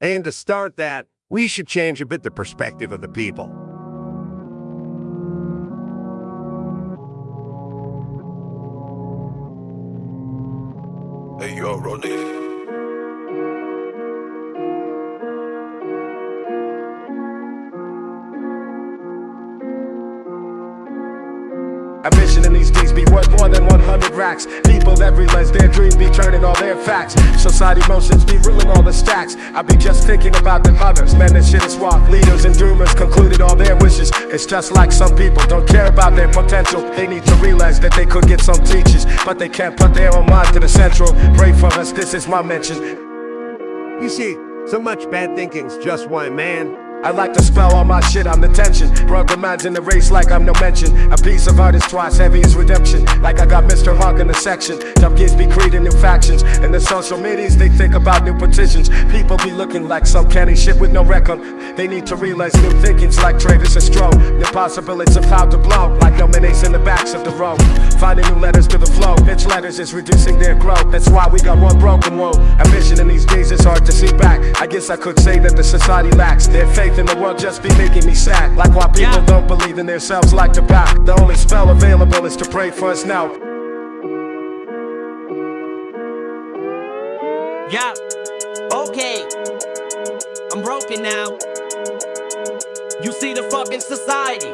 And to start that, we should change a bit the perspective of the people. Hey, yo, Ronnie. A mission in these days be worth more than 100 racks. People that realize their dreams be turning all their facts. Society motions be ruling all the stacks. I be just thinking about them others. Man, this shit is walk. Leaders and dreamers concluded all their wishes. It's just like some people don't care about their potential. They need to realize that they could get some teachers, but they can't put their own mind to the central. Pray for us, this is my mention. You see, so much bad thinking's just one man. I like to spell all my shit, I'm the tension. Brooklyn minds in the race like I'm no mention. A piece of art is twice heavy as redemption. Like I got Mr. Hawk in the section. Tough kids be creating new factions. In the social medias, they think about new petitions. People be looking like some canny shit with no record. They need to realize new thinking's like traders and stroke. New possibilities of how to blow. Like no minutes in the backs of the road. Finding new letters to the flow. Bitch letters is reducing their growth. That's why we got one broken woe. A vision in these days is hard to see back. I guess I could say that the society lacks their faith in the world just be making me sad. Like why people Yeah. don't believe in themselves like to back. The only spell available is to pray for us now. Yeah. Okay. I'm broken now. You see the fucking society.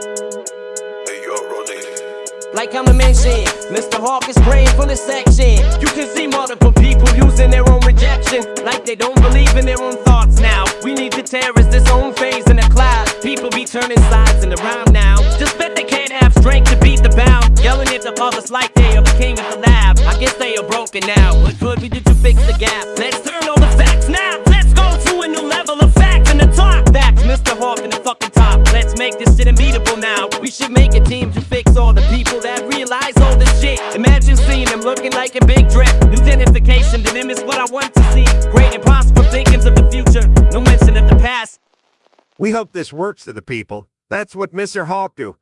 Hey, yo, Ronnie. Like I'm a mention, Mr. Hawk is praying for the section. You can see multiple people using their own rejection, like they don't believe in their own thoughts now. We need to terrorize this own turning sides in the around now. Just bet they can't have strength to beat the bound. Yelling at the others like they are the king of the lab. I guess they are broken now. What could we do to fix the gap? Let's turn all the facts now. Let's go to a new level of facts and the talk. Facts, Mr. Hawk in the fucking top. Let's make this shit unbeatable now. We should make a team to fix all the people that realize all this shit. Imagine seeing them looking like a big threat. Identification to them is what I want to see. We hope this works to the people. That's what Mr. Hawk do.